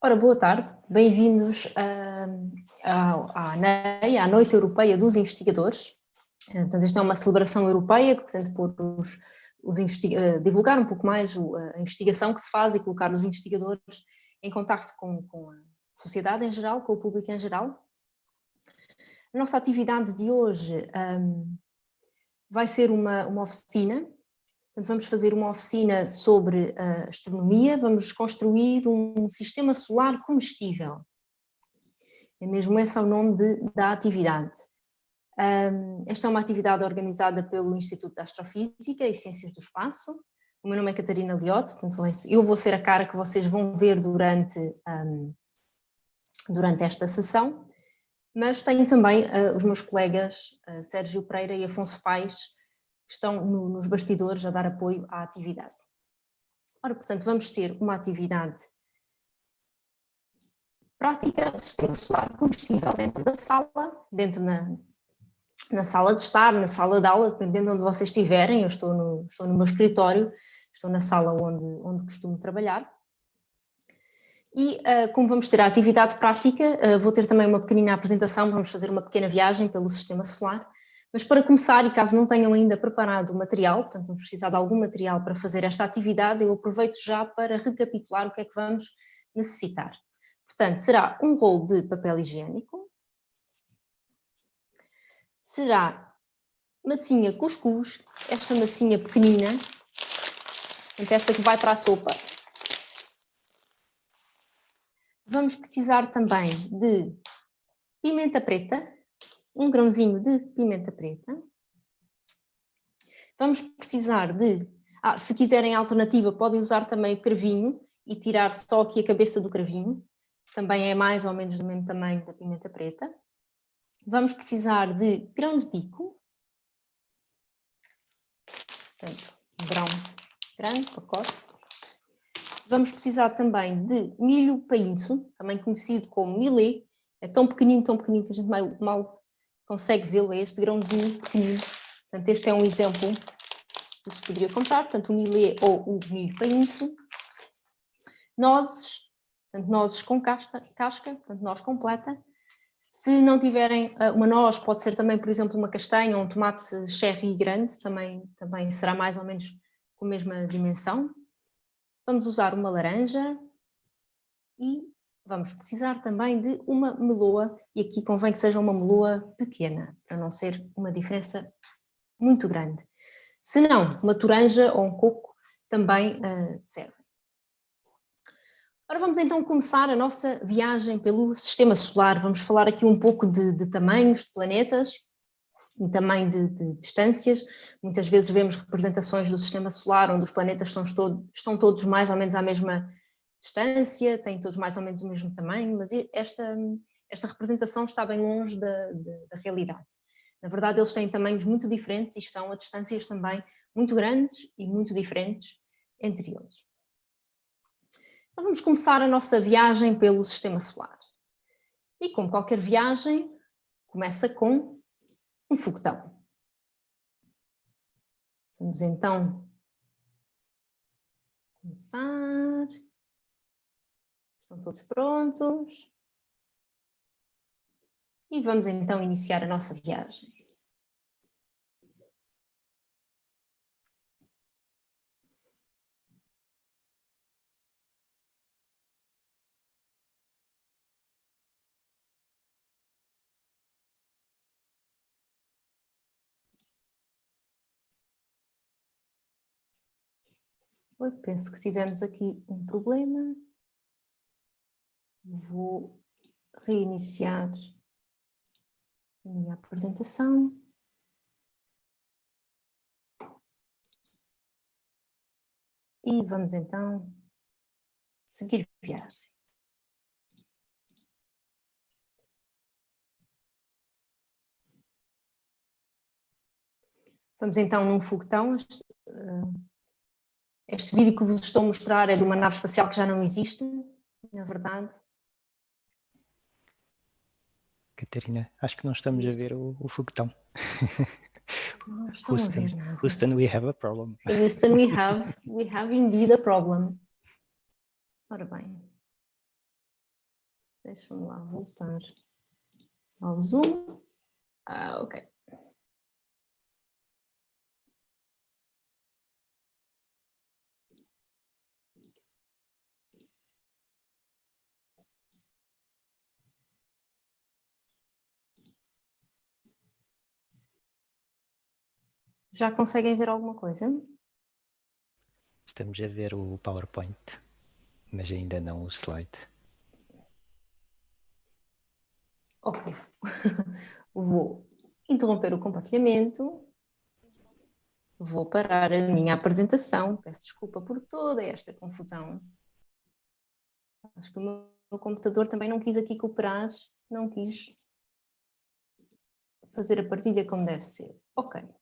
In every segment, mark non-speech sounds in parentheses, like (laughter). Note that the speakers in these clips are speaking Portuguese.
Ora, boa tarde, bem-vindos uh, à, à NEI, à Noite Europeia dos Investigadores. Uh, portanto, esta é uma celebração europeia que pretende pôr os, os uh, divulgar um pouco mais o, a investigação que se faz e colocar os investigadores em contato com, com, a sociedade em geral, com o público em geral. A nossa atividade de hoje um, vai ser uma, uma oficina Portanto, vamos fazer uma oficina sobre a astronomia, vamos construir um sistema solar comestível. É mesmo esse é o nome de, da atividade. Um, esta é uma atividade organizada pelo Instituto de Astrofísica e Ciências do Espaço. O meu nome é Catarina Liotte, portanto eu vou ser a cara que vocês vão ver durante, um, durante esta sessão, mas tenho também uh, os meus colegas uh, Sérgio Pereira e Afonso Paes, que estão no, nos bastidores a dar apoio à atividade. Ora, portanto, vamos ter uma atividade prática, sistema solar combustível dentro da sala, dentro na, na sala de estar, na sala de aula, dependendo de onde vocês estiverem, eu estou no, estou no meu escritório, estou na sala onde, onde costumo trabalhar. E uh, como vamos ter a atividade prática, uh, vou ter também uma pequenina apresentação, vamos fazer uma pequena viagem pelo sistema solar, mas para começar, e caso não tenham ainda preparado o material, portanto vamos precisar de algum material para fazer esta atividade, eu aproveito já para recapitular o que é que vamos necessitar. Portanto, será um rolo de papel higiênico, será massinha cuscuz, esta massinha pequenina, portanto esta que vai para a sopa. Vamos precisar também de pimenta preta, um grãozinho de pimenta preta. Vamos precisar de, ah, se quiserem alternativa, podem usar também o cravinho e tirar só aqui a cabeça do cravinho. Também é mais ou menos do mesmo tamanho da pimenta preta. Vamos precisar de grão de bico. Portanto, grão grande, pacote. Vamos precisar também de milho painço, também conhecido como milê. É tão pequenino, tão pequenino que a gente mal, mal consegue vê-lo, é este grãozinho pequenino. Portanto, este é um exemplo que se poderia comprar, portanto, o milê ou o milho painço. Nozes, portanto, nozes com casca, casca portanto, noz completa. Se não tiverem ah, uma noz, pode ser também, por exemplo, uma castanha ou um tomate cherry grande, também, também será mais ou menos com a mesma dimensão. Vamos usar uma laranja e vamos precisar também de uma meloa, e aqui convém que seja uma meloa pequena, para não ser uma diferença muito grande. Se não, uma toranja ou um coco também uh, serve. Ora, vamos então começar a nossa viagem pelo sistema solar. Vamos falar aqui um pouco de, de tamanhos de planetas e também de, de, distâncias. Muitas vezes vemos representações do sistema solar onde os planetas estão, estão todos mais ou menos à mesma distância, têm todos mais ou menos o mesmo tamanho, mas esta, esta representação está bem longe da, da, da realidade. Na verdade, eles têm tamanhos muito diferentes e estão a distâncias também muito grandes e muito diferentes entre eles. Então vamos começar a nossa viagem pelo Sistema Solar. E como qualquer viagem, começa com um foguetão. Vamos então começar. Estão todos prontos? E vamos então iniciar a nossa viagem. Eu penso que tivemos aqui um problema. Vou reiniciar a minha apresentação. E vamos então seguir viagem. Vamos então num foguetão. Este, uh, este vídeo que vos estou a mostrar é de uma nave espacial que já não existe, na verdade. Catarina, acho que não estamos a ver o, o foguetão. Não (laughs) Houston, a ver nada. Houston, we have a problem. Houston, we have, we have indeed a problem. Ora bem. Deixa-me lá voltar ao Zoom. Ah, ok. Já conseguem ver alguma coisa? Estamos a ver o PowerPoint, mas ainda não o slide. Ok. (laughs) Vou interromper o compartilhamento. Vou parar a minha apresentação. Peço desculpa por toda esta confusão. Acho que o meu computador também não quis aqui cooperar, não quis fazer a partilha como deve ser. Ok.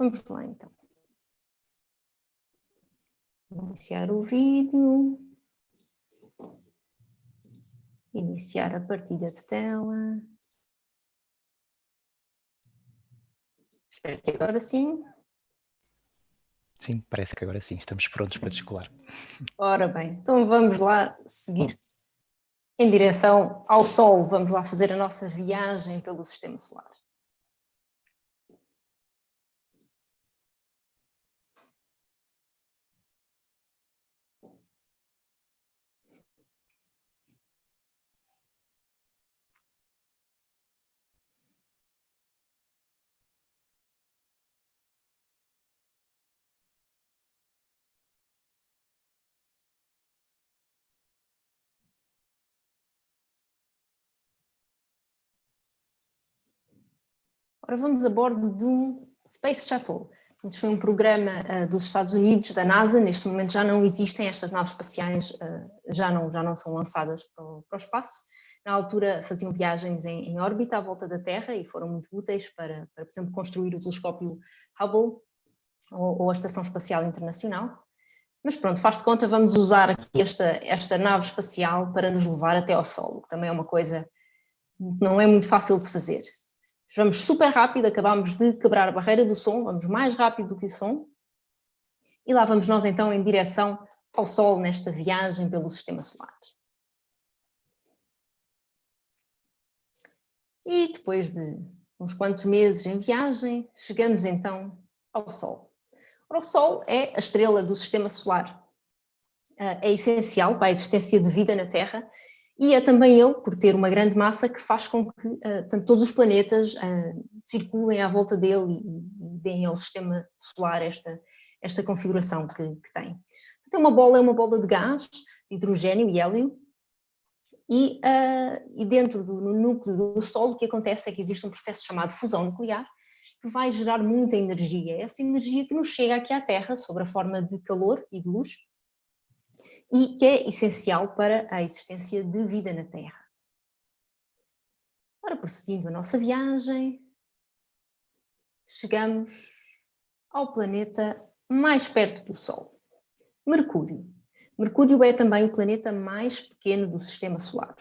Vamos lá então. Iniciar o vídeo. Iniciar a partilha de tela. Espero que agora sim. Sim, parece que agora sim, estamos prontos para descolar. Ora bem, então vamos lá seguir em direção ao Sol. Vamos lá fazer a nossa viagem pelo Sistema Solar. Ora, vamos a bordo de um Space Shuttle. Este foi um programa uh, dos Estados Unidos, da NASA, neste momento já não existem estas naves espaciais, uh, já, não, já não são lançadas para o, para o espaço. Na altura faziam viagens em, em, órbita à volta da Terra e foram muito úteis para, para por exemplo, construir o telescópio Hubble ou, ou a Estação Espacial Internacional. Mas pronto, faz de conta, vamos usar aqui esta, esta nave espacial para nos levar até ao Sol, que também é uma coisa que não é muito fácil de se fazer. Vamos super rápido, acabamos de quebrar a barreira do som, vamos mais rápido do que o som. E lá vamos nós então em direção ao Sol nesta viagem pelo Sistema Solar. E depois de uns quantos meses em viagem, chegamos então ao Sol. O Sol é a estrela do Sistema Solar. Ah, é essencial para a existência de vida na Terra e é também ele, por ter uma grande massa, que faz com que uh, todos os planetas uh, circulem à volta dele e, e, deem ao sistema solar esta, esta configuração que, que tem. Então uma bola é uma bola de gás, de hidrogênio e hélio, e, uh, e dentro do núcleo do Sol o que acontece é que existe um processo chamado fusão nuclear, que vai gerar muita energia, essa energia que nos chega aqui à Terra, sob a forma de calor e de luz, e que é essencial para a existência de vida na Terra. Ora, prosseguindo a nossa viagem, chegamos ao planeta mais perto do Sol, Mercúrio. Mercúrio é também o planeta mais pequeno do Sistema Solar.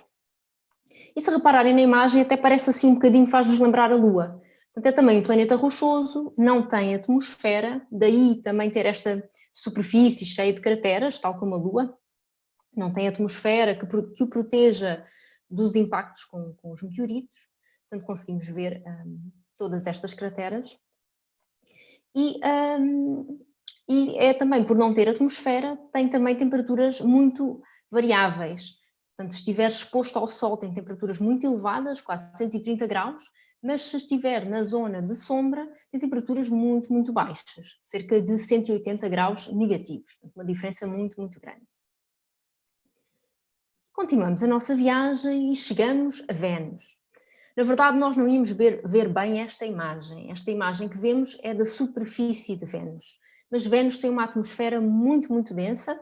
E se repararem na imagem, até parece assim um bocadinho, faz-nos lembrar a Lua. Portanto, é também um planeta rochoso, não tem atmosfera, daí também ter esta superfície cheia de crateras, tal como a Lua, não tem atmosfera que, que o proteja dos impactos com, com, os meteoritos, portanto conseguimos ver um, todas estas crateras. E, um, e é também, por não ter atmosfera, tem também temperaturas muito variáveis. Portanto, se estiver exposto ao sol tem temperaturas muito elevadas, 430 graus, mas se estiver na zona de sombra tem temperaturas muito, muito baixas, cerca de 180 graus negativos, uma diferença muito, muito grande. Continuamos a nossa viagem e chegamos a Vênus. Na verdade, nós não íamos ver, ver, bem esta imagem. Esta imagem que vemos é da superfície de Vênus. Mas Vênus tem uma atmosfera muito, muito densa,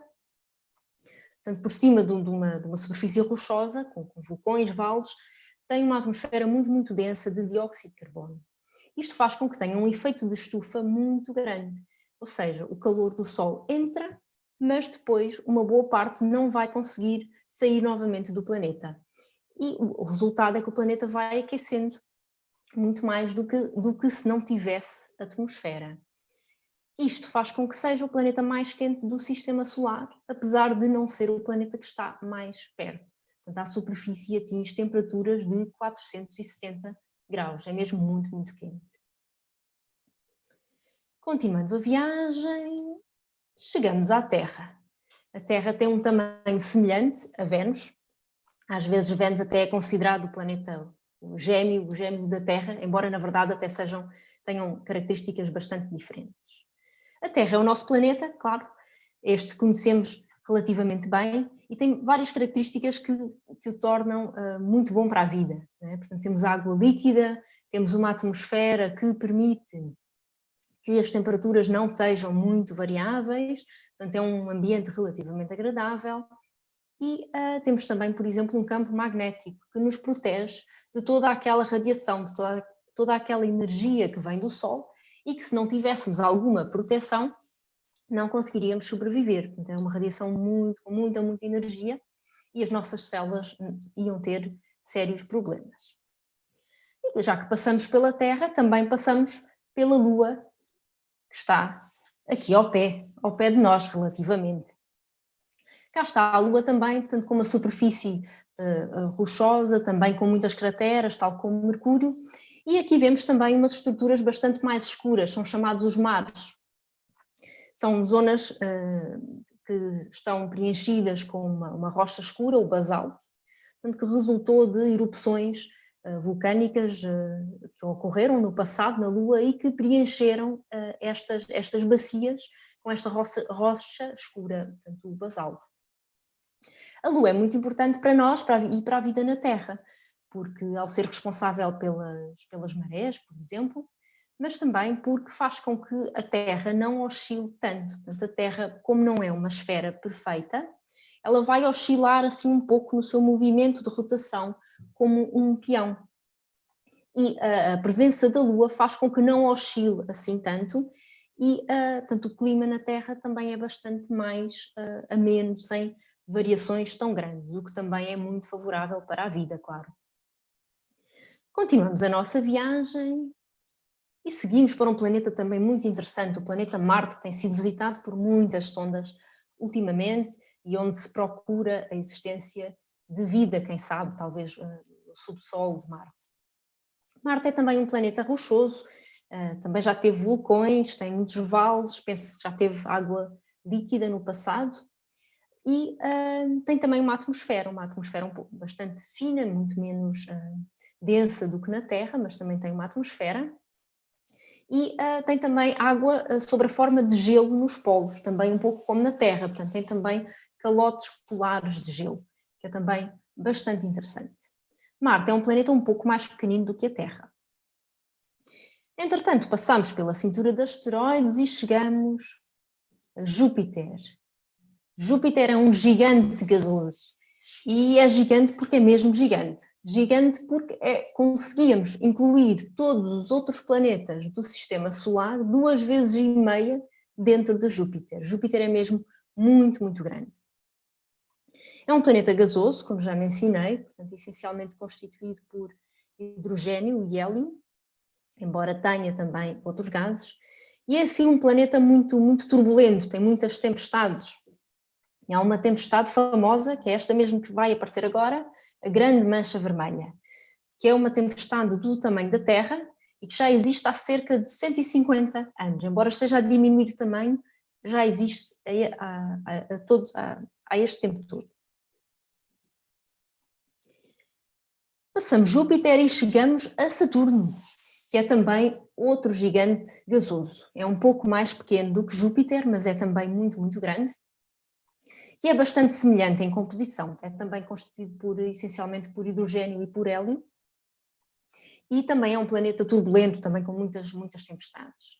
portanto, por cima de, uma, de uma superfície rochosa, com, com vulcões, vales, tem uma atmosfera muito, muito densa de dióxido de carbono. Isto faz com que tenha um efeito de estufa muito grande, ou seja, o calor do Sol entra, mas depois uma boa parte não vai conseguir sair novamente do planeta. E o resultado é que o planeta vai aquecendo muito mais do que, do que se não tivesse atmosfera. Isto faz com que seja o planeta mais quente do sistema solar, apesar de não ser o planeta que está mais perto. Portanto, a superfície atinge temperaturas de 470 graus, é mesmo muito, muito quente. Continuando a viagem, chegamos à Terra. A Terra tem um tamanho semelhante a Vênus. Às vezes Vênus até é considerado o planeta o gêmeo, o gêmeo da Terra, embora na verdade até sejam, tenham características bastante diferentes. A Terra é o nosso planeta, claro, este conhecemos relativamente bem e tem várias características que, que o tornam uh, muito bom para a vida. É? Portanto, temos água líquida, temos uma atmosfera que permite que as temperaturas não sejam muito variáveis, portanto é um ambiente relativamente agradável e uh, temos também, por exemplo, um campo magnético que nos protege de toda aquela radiação, de toda, toda aquela energia que vem do Sol e que se não tivéssemos alguma proteção não conseguiríamos sobreviver. Então é uma radiação muito, com muita, muita energia e as nossas células iam ter sérios problemas. E já que passamos pela Terra, também passamos pela Lua, que está aqui ao pé, ao pé de nós relativamente. Cá está a Lua também, portanto com uma superfície uh, rochosa, também com muitas crateras, tal como Mercúrio, e aqui vemos também umas estruturas bastante mais escuras, são chamados os mares. São zonas uh, que estão preenchidas com uma, uma, rocha escura, o basalto, portanto, que resultou de erupções uh, vulcânicas uh, que ocorreram no passado na Lua e que preencheram estas, estas bacias com esta rocha, rocha escura, portanto, o basalto. A Lua é muito importante para nós para e para a vida na Terra, porque ao ser responsável pelas, pelas marés, por exemplo, mas também porque faz com que a Terra não oscile tanto. Portanto, a Terra, como não é uma esfera perfeita, ela vai oscilar assim um pouco no seu movimento de rotação, como um peão. E a, presença da Lua faz com que não oscile assim tanto, e uh, tanto o clima na Terra também é bastante mais uh, ameno, sem variações tão grandes, o que também é muito favorável para a vida, claro. Continuamos a nossa viagem e seguimos para um planeta também muito interessante, o planeta Marte, que tem sido visitado por muitas sondas ultimamente e onde se procura a existência de vida, quem sabe, talvez uh, o subsolo de Marte. Marte é também um planeta rochoso, uh, também já teve vulcões, tem muitos vales, penso que já teve água líquida no passado, e uh, tem também uma atmosfera, uma atmosfera um pouco bastante fina, muito menos uh, densa do que na Terra, mas também tem uma atmosfera, e uh, tem também água uh, sobre a forma de gelo nos polos, também um pouco como na Terra, portanto tem também calotes polares de gelo, que é também bastante interessante. Marte é um planeta um pouco mais pequenino do que a Terra. Entretanto, passamos pela cintura de asteroides e chegamos a Júpiter. Júpiter é um gigante gasoso e é gigante porque é mesmo gigante. Gigante porque é, conseguíamos incluir todos os outros planetas do sistema solar duas vezes e meia dentro de Júpiter. Júpiter é mesmo muito, muito grande. É um planeta gasoso, como já mencionei, portanto, essencialmente constituído por hidrogênio e hélio, embora tenha também outros gases, e é assim um planeta muito, muito turbulento, tem muitas tempestades, e há uma tempestade famosa, que é esta mesmo que vai aparecer agora, a Grande Mancha Vermelha, que é uma tempestade do tamanho da Terra e que já existe há cerca de 150 anos. Embora esteja a diminuir de tamanho, já existe a, a, a, todo, a este tempo todo. Passamos Júpiter e chegamos a Saturno, que é também outro gigante gasoso. É um pouco mais pequeno do que Júpiter, mas é também muito, muito grande que é bastante semelhante em composição, é também constituído por, essencialmente por hidrogênio e por hélio, e também é um planeta turbulento, também com muitas, muitas tempestades.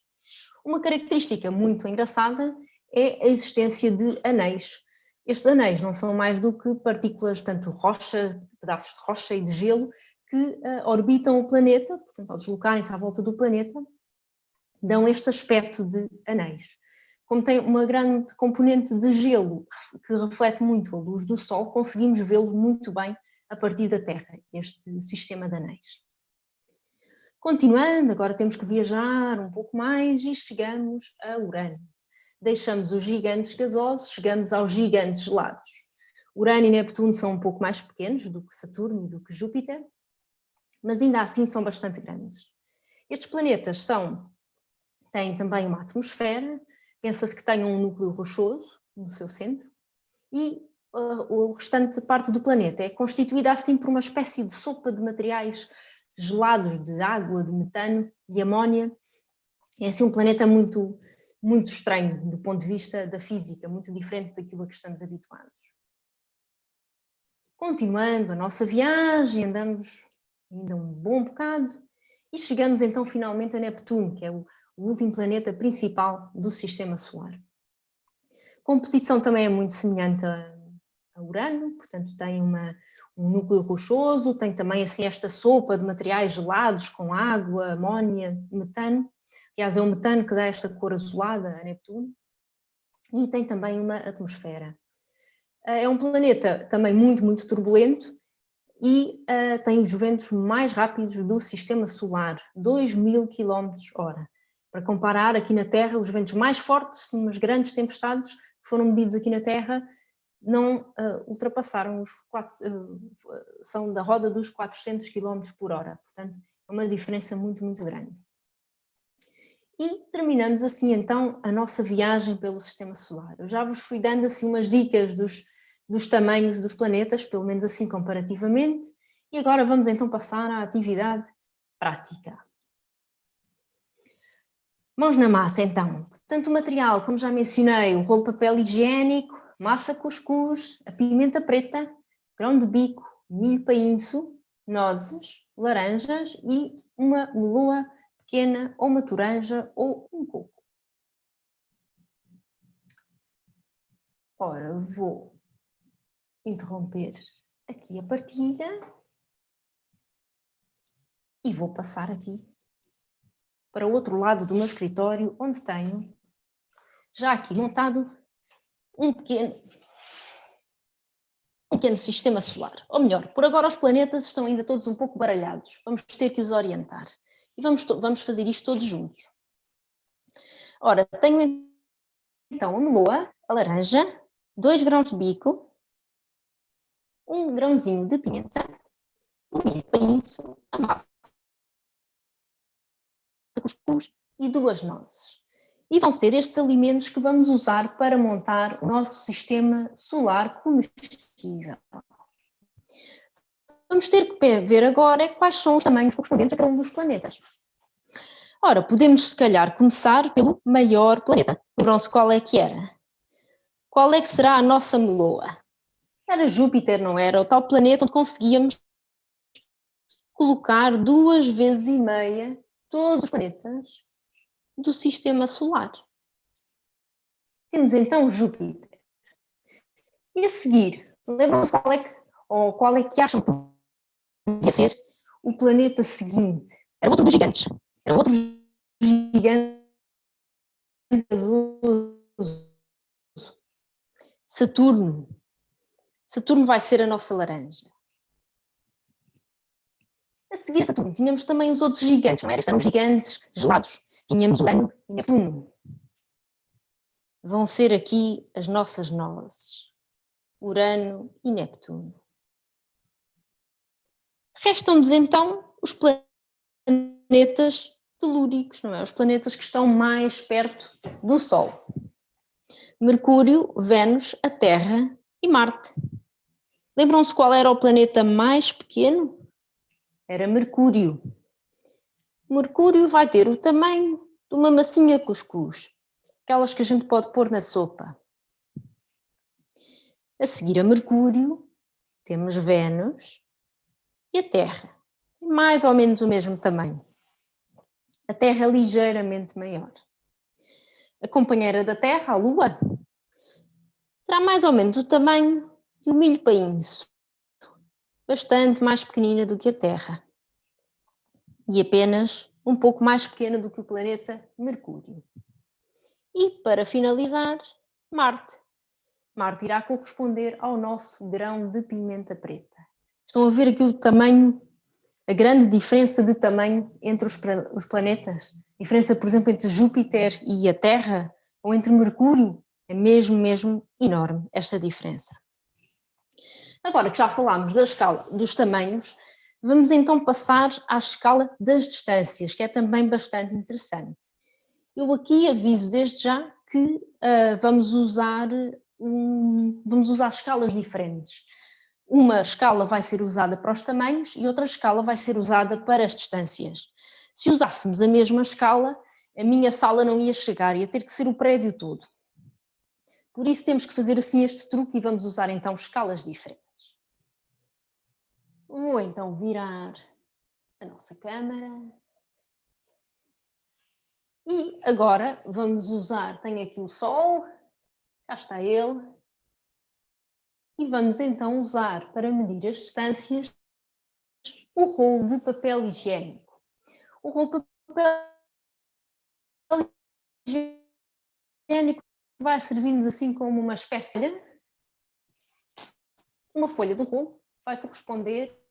Uma característica muito engraçada é a existência de anéis. Estes anéis não são mais do que partículas, tanto rocha, pedaços de rocha e de gelo, que uh, orbitam o planeta, portanto, ao deslocarem-se à volta do planeta, dão este aspecto de anéis como tem uma grande componente de gelo que reflete muito a luz do Sol, conseguimos vê-lo muito bem a partir da Terra, este sistema de anéis. Continuando, agora temos que viajar um pouco mais e chegamos a Urano. Deixamos os gigantes gasosos, chegamos aos gigantes gelados. Urano e Neptuno são um pouco mais pequenos do que Saturno e do que Júpiter, mas ainda assim são bastante grandes. Estes planetas são, têm também uma atmosfera, pensa-se que tenham um núcleo rochoso no seu centro, e uh, o restante parte do planeta é constituída assim por uma espécie de sopa de materiais gelados de água, de metano, de amónia. É assim um planeta muito, muito estranho do ponto de vista da física, muito diferente daquilo a que estamos habituados. Continuando a nossa viagem, andamos ainda um bom bocado e chegamos então finalmente a Neptuno, que é o, o último planeta principal do Sistema Solar. Composição também é muito semelhante a, a Urano, portanto tem uma, um núcleo rochoso, tem também assim esta sopa de materiais gelados com água, amónia, metano, aliás é o metano que dá esta cor azulada a Neptuno, e tem também uma atmosfera. Eh, é um planeta também muito, muito turbulento e uh, tem os ventos mais rápidos do sistema solar, 2 mil km hora. Para comparar, aqui na Terra, os ventos mais fortes, sim, grandes tempestades que foram medidos aqui na Terra, não uh, ultrapassaram os quatro, uh, são da roda dos 400 km por hora, portanto é uma diferença muito, muito grande. E terminamos assim então a nossa viagem pelo Sistema Solar. Eu já vos fui dando assim umas dicas dos, dos tamanhos dos planetas, pelo menos assim comparativamente, e agora vamos então passar à atividade prática. Mãos na massa então. Portanto o material, como já mencionei, o rolo de papel higiênico, massa cuscuz, a pimenta preta, grão de bico, milho painço, nozes, laranjas e uma meloa pequena ou uma toranja ou um coco. Ora, vou interromper aqui a partilha e vou passar aqui para o outro lado do meu escritório, onde tenho já aqui montado um pequeno, um pequeno sistema solar. Ou melhor, por agora os planetas estão ainda todos um pouco baralhados. Vamos ter que os orientar. E vamos, vamos fazer isto todos juntos. Ora, tenho então a meloa, a laranja, dois grãos de bico, um grãozinho de pimenta, um painço, a massa cuscuz e duas nozes. E vão ser estes alimentos que vamos usar para montar o nosso sistema solar comestível. Vamos ter que ver agora quais são os tamanhos correspondentes a cada um dos planetas. Ora, podemos se calhar começar pelo maior planeta. Lembram-se qual é que era? Qual é que será a nossa meloa? Era Júpiter, não era? O tal planeta onde conseguíamos colocar duas vezes e meia todos os planetas do sistema solar. Temos então Júpiter. E a seguir, lembram-se qual é que, qual é que acham que podia ser o planeta seguinte? Era outro dos gigantes. Era outro gigante Saturno. Saturno vai ser a nossa laranja. A seguir a Saturno tínhamos também os outros gigantes, não era? Eram gigantes gelados tínhamos Urano e Neptuno. Vão ser aqui as nossas nozes, Urano e Neptuno. Restam-nos então os planetas telúricos, não é? Os planetas que estão mais perto do Sol. Mercúrio, Vênus, a Terra e Marte. Lembram-se qual era o planeta mais pequeno? Era Mercúrio. Mercúrio vai ter o tamanho de uma massinha cuscuz, aquelas que a gente pode pôr na sopa. A seguir a Mercúrio, temos Vênus e a Terra, mais ou menos o mesmo tamanho. A Terra é ligeiramente maior. A companheira da Terra, a Lua, terá mais ou menos o tamanho de um milho painço, bastante mais pequenina do que a Terra e apenas um pouco mais pequena do que o planeta Mercúrio. E, para finalizar, Marte. Marte irá corresponder ao nosso grão de pimenta preta. Estão a ver aqui o tamanho, a grande diferença de tamanho entre os, os planetas? Diferença, por exemplo, entre Júpiter e a Terra, ou entre Mercúrio, é mesmo, mesmo enorme esta diferença. Agora que já falámos da escala dos tamanhos, vamos então passar à escala das distâncias, que é também bastante interessante. Eu aqui aviso desde já que uh, vamos, usar, um, vamos usar escalas diferentes. Uma escala vai ser usada para os tamanhos e outra escala vai ser usada para as distâncias. Se usássemos a mesma escala, a minha sala não ia chegar, ia ter que ser o prédio todo. Por isso temos que fazer assim este truque e vamos usar então escalas diferentes. Vou então virar a nossa câmera. E agora vamos usar, tenho aqui o sol, cá está ele. E vamos então usar para medir as distâncias o rolo de papel higiênico. O rolo de papel higiênico vai servir-nos assim como uma espécie de uma folha do rolo vai corresponder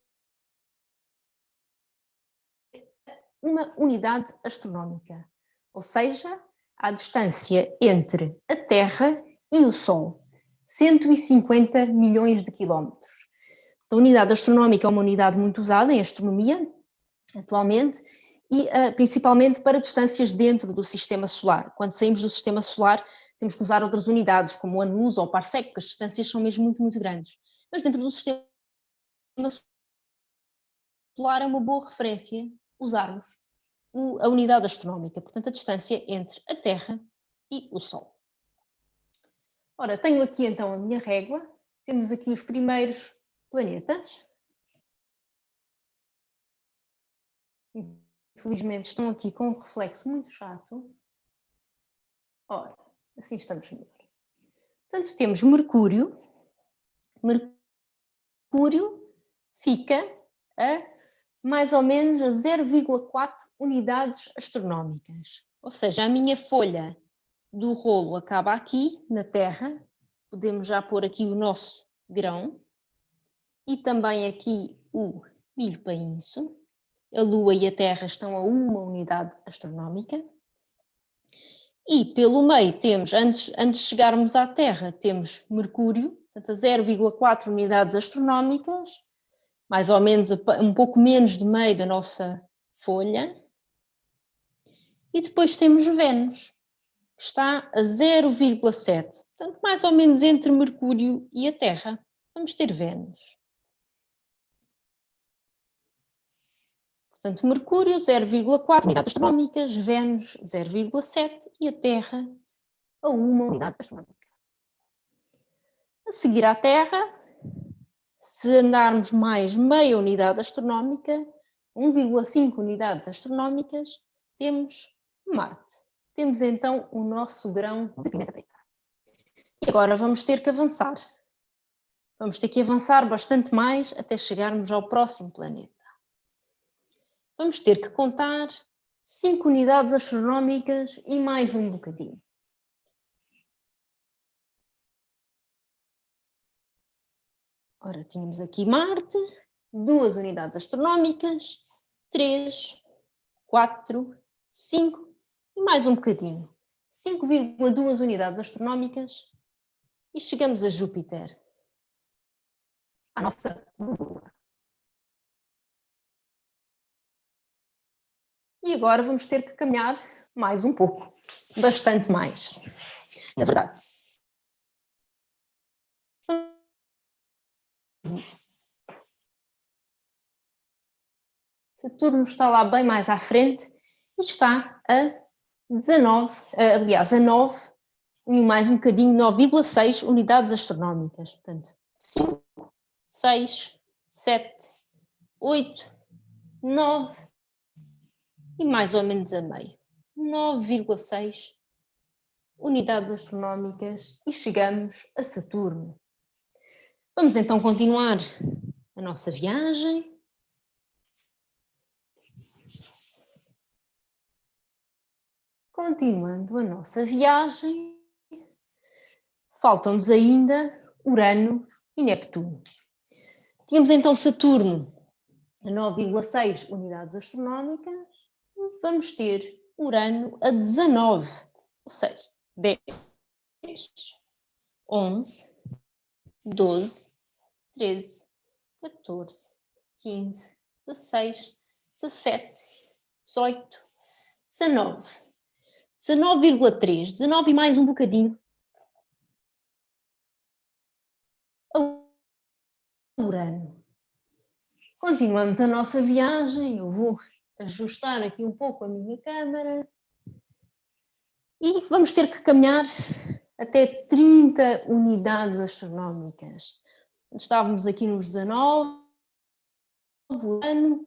uma unidade astronómica, ou seja, a distância entre a Terra e o Sol, 150 milhões de quilómetros. A unidade astronómica é uma unidade muito usada em astronomia, atualmente, e uh, principalmente para distâncias dentro do sistema solar. Quando saímos do sistema solar, temos que usar outras unidades, como o ano-luz ou o parsec, porque as distâncias são mesmo muito, muito grandes. Mas dentro do sistema solar é uma boa referência usarmos a unidade astronómica, portanto a distância entre a Terra e o Sol. Ora, tenho aqui então a minha régua, temos aqui os primeiros planetas. Infelizmente estão aqui com um reflexo muito chato. Ora, assim estamos melhor. Portanto, temos Mercúrio. Mercúrio fica a mais ou menos a 0,4 unidades astronómicas. Ou seja, a minha folha do rolo acaba aqui, na Terra. Podemos já pôr aqui o nosso grão. E também aqui o milho painço. A Lua e a Terra estão a uma unidade astronómica. E pelo meio temos, antes, antes de chegarmos à Terra, temos Mercúrio, portanto a 0,4 unidades astronómicas, mais ou menos um pouco menos de meio da nossa folha. E depois temos Vênus, que está a 0,7, portanto mais ou menos entre Mercúrio e a Terra. Vamos ter Vênus. Portanto, Mercúrio 0,4 unidades astronómicas, Vênus 0,7 e a Terra a 1 unidade astronómica. A seguir à Terra, se andarmos mais meia unidade astronómica, 1,5 unidades astronómicas, temos Marte. Temos então o nosso grão de pimenta preta. E agora vamos ter que avançar. Vamos ter que avançar bastante mais até chegarmos ao próximo planeta vamos ter que contar 5 unidades astronómicas e mais um bocadinho. Ora, tínhamos aqui Marte, duas unidades astronómicas, 3, 4, 5 e mais um bocadinho. 5,2 unidades astronómicas e chegamos a Júpiter, a nossa Lua. e agora vamos ter que caminhar mais um pouco, bastante mais, na verdade. Saturno está lá bem mais à frente e está a 19, aliás, a 9 e mais um bocadinho, 9,6 unidades astronómicas. Portanto, 5, 6, 7, 8, 9, e mais ou menos a meio, 9,6 unidades astronómicas e chegamos a Saturno. Vamos então continuar a nossa viagem. Continuando a nossa viagem, faltam-nos ainda Urano e Neptuno. Tínhamos então Saturno a 9,6 unidades astronómicas vamos ter Urano a 19, ou seja, 10, 11, 12, 13, 14, 15, 16, 17, 18, 19, 19,3, 19 e mais um bocadinho. Urano. Continuamos a nossa viagem, eu vou ajustar aqui um pouco a minha câmera e vamos ter que caminhar até 30 unidades astronómicas. Estávamos aqui nos 19, ano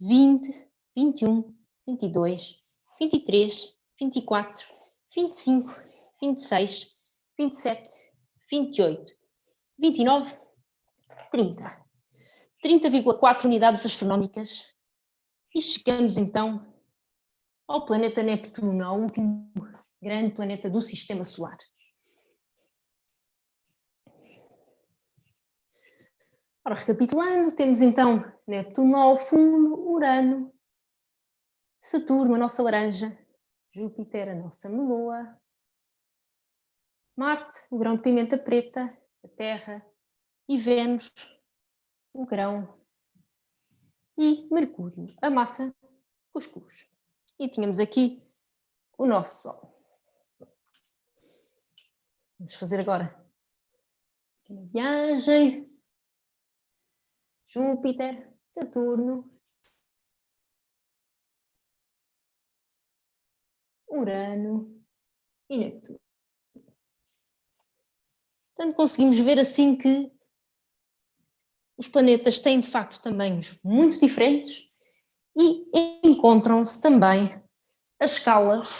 20, 21, 22, 23, 24, 25, 26, 27, 28, 29, 30. 30,4 unidades astronómicas e chegamos então ao planeta Neptuno, ao último grande planeta do Sistema Solar. Ora, recapitulando, temos então Neptuno ao fundo, Urano, Saturno, a nossa laranja, Júpiter, a nossa meloa, Marte, o grão de pimenta preta, a Terra, e Vênus, o grão, e Mercúrio, a massa cuscuz. E tínhamos aqui o nosso Sol. Vamos fazer agora uma viagem Júpiter, Saturno, Urano e Netuno. Portanto, conseguimos ver assim que os planetas têm de facto tamanhos muito diferentes e encontram-se também as escalas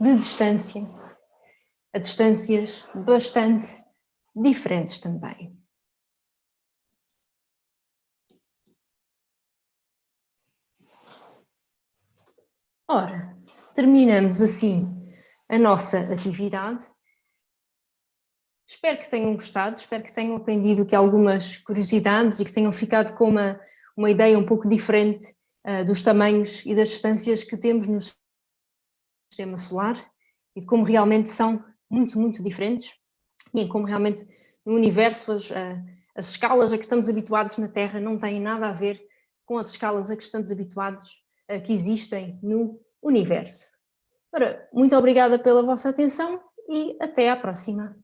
de distância, a distâncias bastante diferentes também. Ora, terminamos assim a nossa atividade. Espero que tenham gostado, espero que tenham aprendido aqui algumas curiosidades e que tenham ficado com uma, uma ideia um pouco diferente uh, dos tamanhos e das distâncias que temos no sistema solar e de como realmente são muito, muito diferentes e em como realmente no universo as, uh, as escalas a que estamos habituados na Terra não têm nada a ver com as escalas a que estamos habituados que existem no universo. Ora, muito obrigada pela vossa atenção e até à próxima.